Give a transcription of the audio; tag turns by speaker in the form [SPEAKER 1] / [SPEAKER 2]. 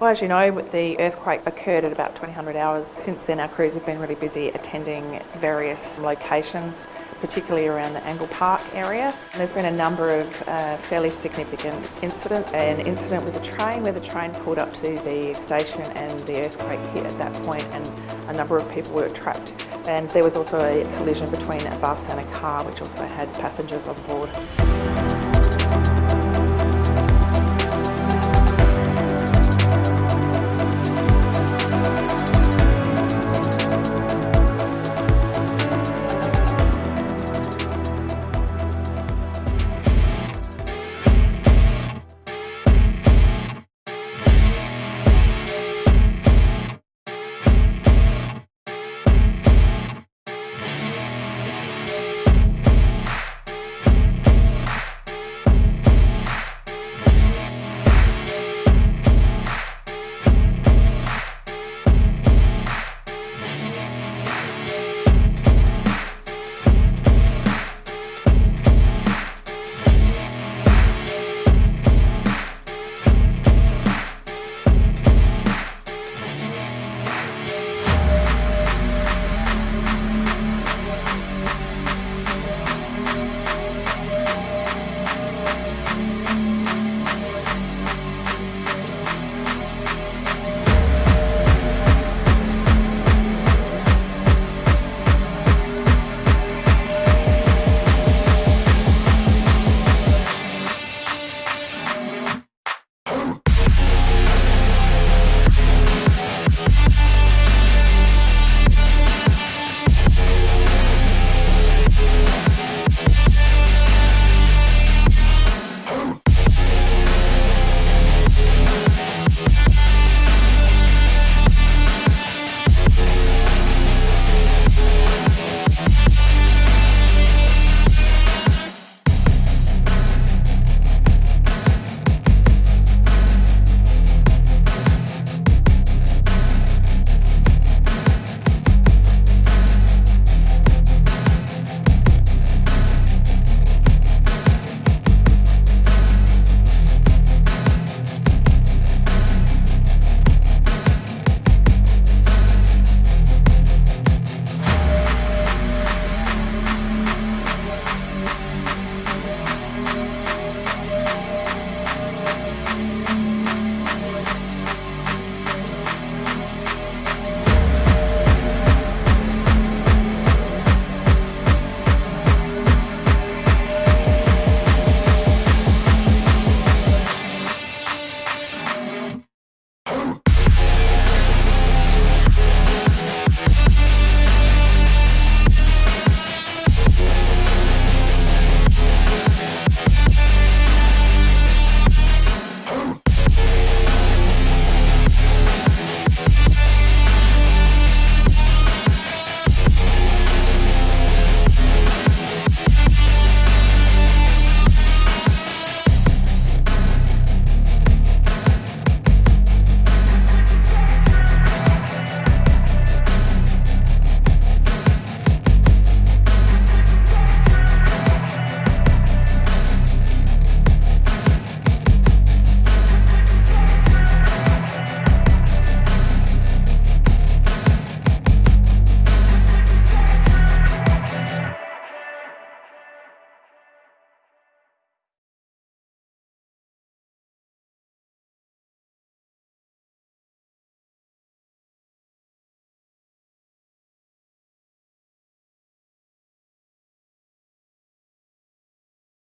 [SPEAKER 1] Well, as you know, the earthquake occurred at about 2000 hours. Since then, our crews have been really busy attending various locations, particularly around the Angle Park area. And there's been a number of uh, fairly significant incidents. An incident with a train where the train pulled up to the station and the earthquake hit at that point and a number of people were trapped. And there was also a collision between a bus and a car which also had passengers on board.